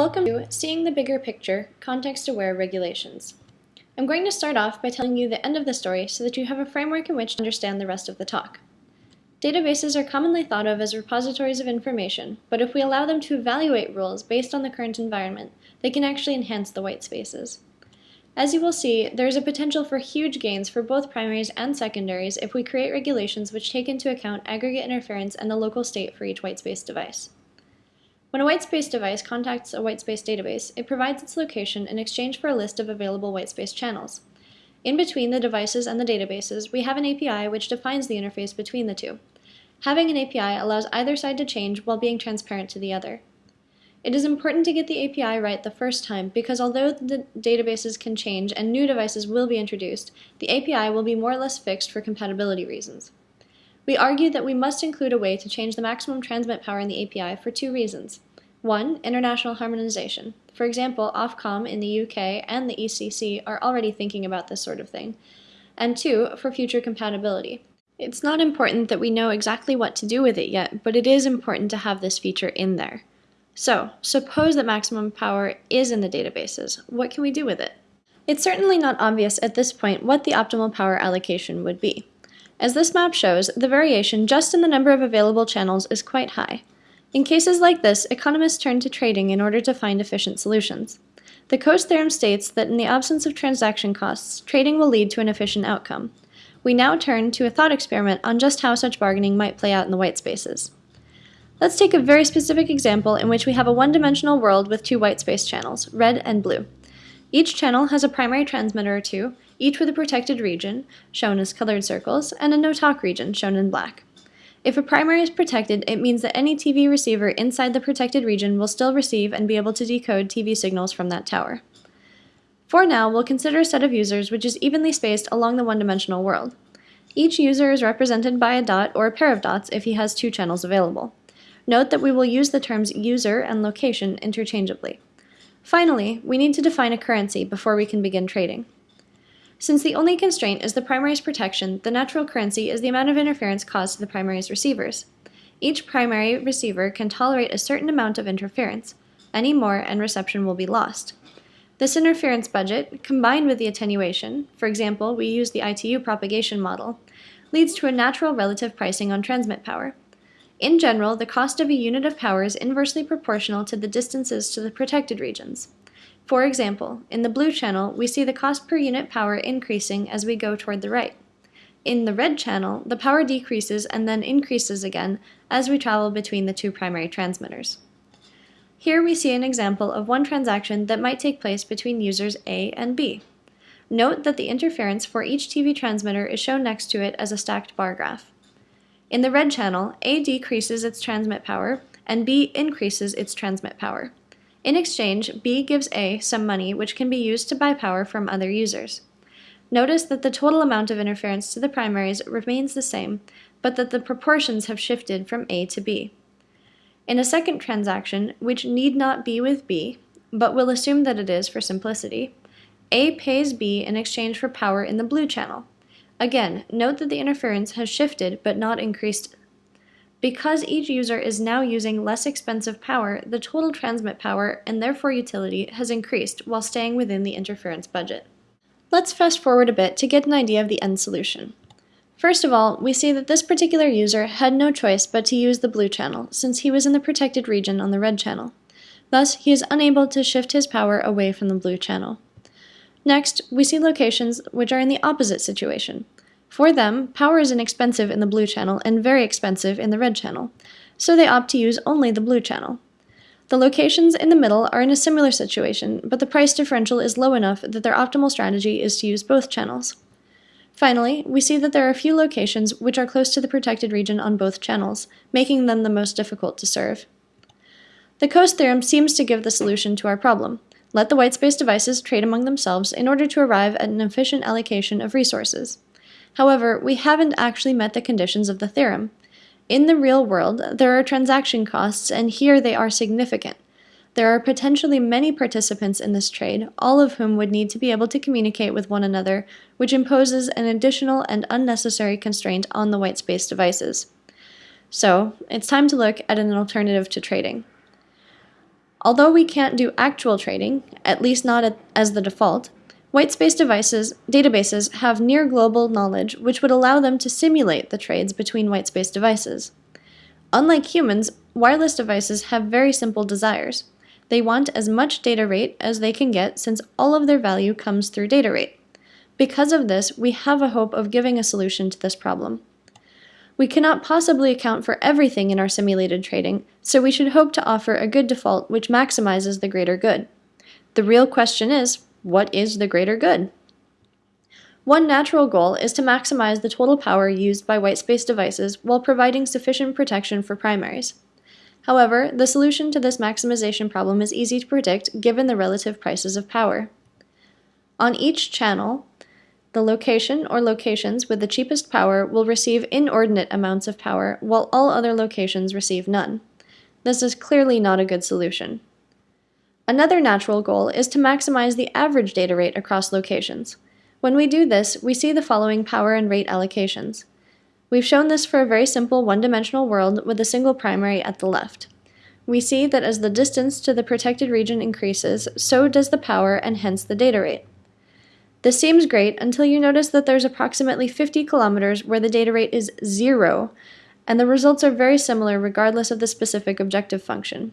Welcome to Seeing the Bigger Picture Context-Aware Regulations. I'm going to start off by telling you the end of the story so that you have a framework in which to understand the rest of the talk. Databases are commonly thought of as repositories of information, but if we allow them to evaluate rules based on the current environment, they can actually enhance the white spaces. As you will see, there is a potential for huge gains for both primaries and secondaries if we create regulations which take into account aggregate interference and the local state for each white space device. When a whitespace device contacts a whitespace database, it provides its location in exchange for a list of available whitespace channels. In between the devices and the databases, we have an API which defines the interface between the two. Having an API allows either side to change while being transparent to the other. It is important to get the API right the first time because although the databases can change and new devices will be introduced, the API will be more or less fixed for compatibility reasons. We argue that we must include a way to change the maximum transmit power in the API for two reasons. One, international harmonization. For example, Ofcom in the UK and the ECC are already thinking about this sort of thing. And two, for future compatibility. It's not important that we know exactly what to do with it yet, but it is important to have this feature in there. So, suppose that maximum power is in the databases. What can we do with it? It's certainly not obvious at this point what the optimal power allocation would be. As this map shows, the variation just in the number of available channels is quite high. In cases like this, economists turn to trading in order to find efficient solutions. The Coase theorem states that in the absence of transaction costs, trading will lead to an efficient outcome. We now turn to a thought experiment on just how such bargaining might play out in the white spaces. Let's take a very specific example in which we have a one-dimensional world with two white space channels, red and blue. Each channel has a primary transmitter or two, each with a protected region, shown as colored circles, and a no-talk region, shown in black. If a primary is protected, it means that any TV receiver inside the protected region will still receive and be able to decode TV signals from that tower. For now, we'll consider a set of users which is evenly spaced along the one-dimensional world. Each user is represented by a dot or a pair of dots if he has two channels available. Note that we will use the terms user and location interchangeably. Finally, we need to define a currency before we can begin trading. Since the only constraint is the primary's protection, the natural currency is the amount of interference caused to the primary's receivers. Each primary receiver can tolerate a certain amount of interference. Any more and reception will be lost. This interference budget, combined with the attenuation, for example, we use the ITU propagation model, leads to a natural relative pricing on transmit power. In general, the cost of a unit of power is inversely proportional to the distances to the protected regions. For example, in the blue channel, we see the cost per unit power increasing as we go toward the right. In the red channel, the power decreases and then increases again as we travel between the two primary transmitters. Here we see an example of one transaction that might take place between users A and B. Note that the interference for each TV transmitter is shown next to it as a stacked bar graph. In the red channel, A decreases its transmit power and B increases its transmit power. In exchange, B gives A some money which can be used to buy power from other users. Notice that the total amount of interference to the primaries remains the same, but that the proportions have shifted from A to B. In a second transaction, which need not be with B, but we'll assume that it is for simplicity, A pays B in exchange for power in the blue channel. Again, note that the interference has shifted but not increased because each user is now using less expensive power, the total transmit power and therefore utility has increased while staying within the interference budget. Let's fast forward a bit to get an idea of the end solution. First of all, we see that this particular user had no choice but to use the blue channel, since he was in the protected region on the red channel. Thus, he is unable to shift his power away from the blue channel. Next, we see locations which are in the opposite situation. For them, power is inexpensive in the blue channel and very expensive in the red channel, so they opt to use only the blue channel. The locations in the middle are in a similar situation, but the price differential is low enough that their optimal strategy is to use both channels. Finally, we see that there are a few locations which are close to the protected region on both channels, making them the most difficult to serve. The Coase theorem seems to give the solution to our problem. Let the whitespace devices trade among themselves in order to arrive at an efficient allocation of resources. However, we haven't actually met the conditions of the theorem. In the real world, there are transaction costs, and here they are significant. There are potentially many participants in this trade, all of whom would need to be able to communicate with one another, which imposes an additional and unnecessary constraint on the whitespace devices. So, it's time to look at an alternative to trading. Although we can't do actual trading, at least not as the default, whitespace devices databases have near global knowledge which would allow them to simulate the trades between whitespace devices. Unlike humans, wireless devices have very simple desires. They want as much data rate as they can get since all of their value comes through data rate. Because of this, we have a hope of giving a solution to this problem. We cannot possibly account for everything in our simulated trading, so we should hope to offer a good default which maximizes the greater good. The real question is, what is the greater good? One natural goal is to maximize the total power used by whitespace devices while providing sufficient protection for primaries. However, the solution to this maximization problem is easy to predict given the relative prices of power. On each channel, the location or locations with the cheapest power will receive inordinate amounts of power while all other locations receive none. This is clearly not a good solution. Another natural goal is to maximize the average data rate across locations. When we do this, we see the following power and rate allocations. We've shown this for a very simple one-dimensional world with a single primary at the left. We see that as the distance to the protected region increases, so does the power and hence the data rate. This seems great until you notice that there's approximately 50 kilometers where the data rate is zero, and the results are very similar regardless of the specific objective function.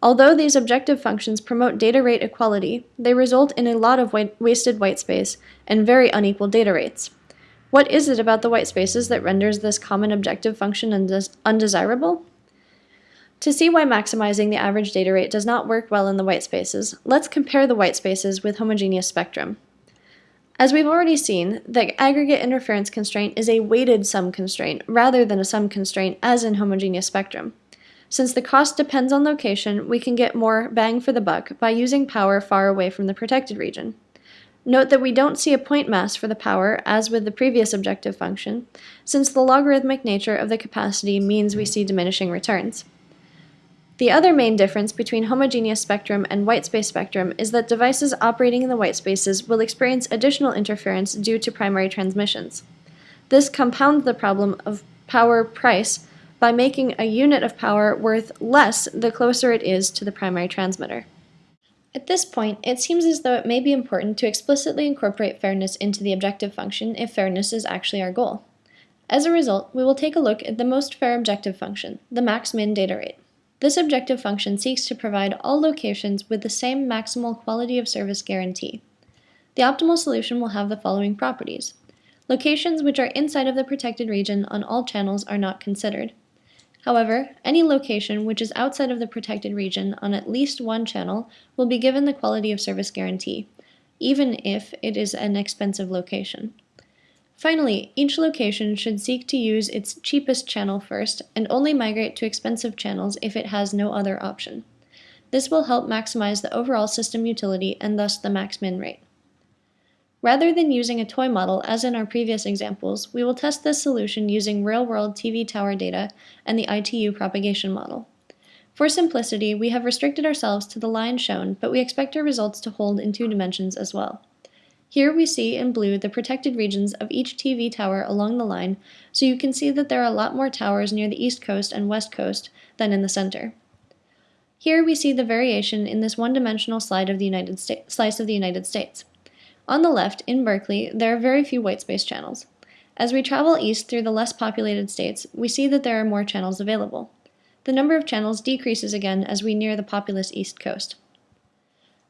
Although these objective functions promote data rate equality, they result in a lot of wasted white whitespace and very unequal data rates. What is it about the white spaces that renders this common objective function undesirable? To see why maximizing the average data rate does not work well in the white spaces, let's compare the white spaces with homogeneous spectrum. As we've already seen, the aggregate interference constraint is a weighted sum constraint rather than a sum constraint as in homogeneous spectrum. Since the cost depends on location, we can get more bang for the buck by using power far away from the protected region. Note that we don't see a point mass for the power as with the previous objective function, since the logarithmic nature of the capacity means we see diminishing returns. The other main difference between homogeneous spectrum and whitespace spectrum is that devices operating in the whitespaces will experience additional interference due to primary transmissions. This compounds the problem of power price by making a unit of power worth less the closer it is to the primary transmitter. At this point, it seems as though it may be important to explicitly incorporate fairness into the objective function if fairness is actually our goal. As a result, we will take a look at the most fair objective function, the max-min data rate. This objective function seeks to provide all locations with the same maximal quality of service guarantee. The optimal solution will have the following properties. Locations which are inside of the protected region on all channels are not considered. However, any location which is outside of the protected region on at least one channel will be given the quality of service guarantee, even if it is an expensive location. Finally, each location should seek to use its cheapest channel first and only migrate to expensive channels if it has no other option. This will help maximize the overall system utility and thus the max-min rate. Rather than using a toy model as in our previous examples, we will test this solution using real-world TV tower data and the ITU propagation model. For simplicity, we have restricted ourselves to the line shown, but we expect our results to hold in two dimensions as well. Here we see in blue the protected regions of each TV tower along the line, so you can see that there are a lot more towers near the east coast and west coast than in the center. Here we see the variation in this one-dimensional slide of the United slice of the United States. On the left, in Berkeley, there are very few white space channels. As we travel east through the less populated states, we see that there are more channels available. The number of channels decreases again as we near the populous east coast.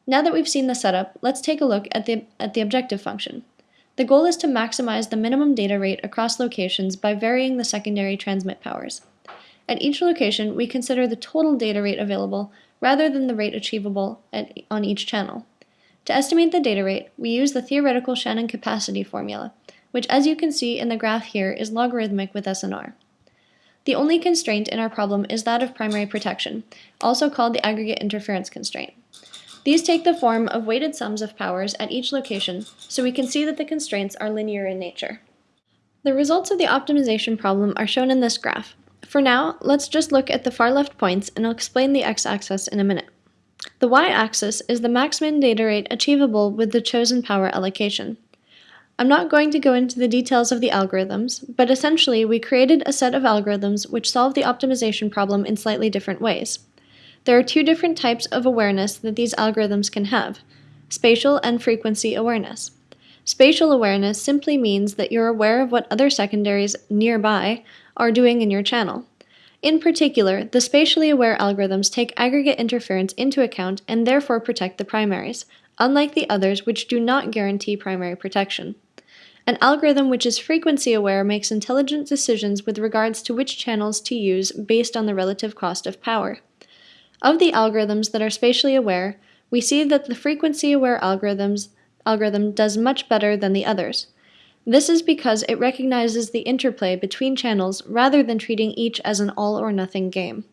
Now that we've seen the setup, let's take a look at the, at the objective function. The goal is to maximize the minimum data rate across locations by varying the secondary transmit powers. At each location, we consider the total data rate available rather than the rate achievable at, on each channel. To estimate the data rate, we use the theoretical Shannon capacity formula, which as you can see in the graph here is logarithmic with SNR. The only constraint in our problem is that of primary protection, also called the aggregate interference constraint. These take the form of weighted sums of powers at each location, so we can see that the constraints are linear in nature. The results of the optimization problem are shown in this graph. For now, let's just look at the far left points and I'll explain the x-axis in a minute. The y-axis is the maximum data rate achievable with the chosen power allocation. I'm not going to go into the details of the algorithms, but essentially we created a set of algorithms which solve the optimization problem in slightly different ways. There are two different types of awareness that these algorithms can have spatial and frequency awareness. Spatial awareness simply means that you're aware of what other secondaries nearby are doing in your channel. In particular, the spatially aware algorithms take aggregate interference into account and therefore protect the primaries, unlike the others which do not guarantee primary protection. An algorithm which is frequency aware makes intelligent decisions with regards to which channels to use based on the relative cost of power. Of the algorithms that are spatially aware, we see that the frequency aware algorithms algorithm does much better than the others. This is because it recognizes the interplay between channels rather than treating each as an all or nothing game.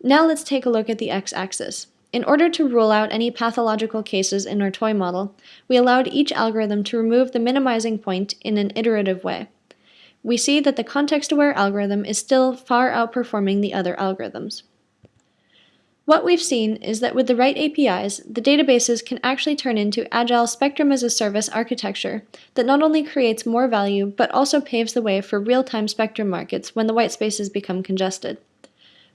Now let's take a look at the x-axis. In order to rule out any pathological cases in our toy model, we allowed each algorithm to remove the minimizing point in an iterative way. We see that the context-aware algorithm is still far outperforming the other algorithms. What we've seen is that with the right APIs, the databases can actually turn into agile spectrum as a service architecture that not only creates more value, but also paves the way for real-time spectrum markets when the white spaces become congested.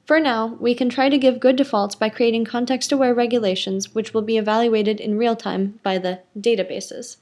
For now, we can try to give good defaults by creating context-aware regulations which will be evaluated in real time by the databases.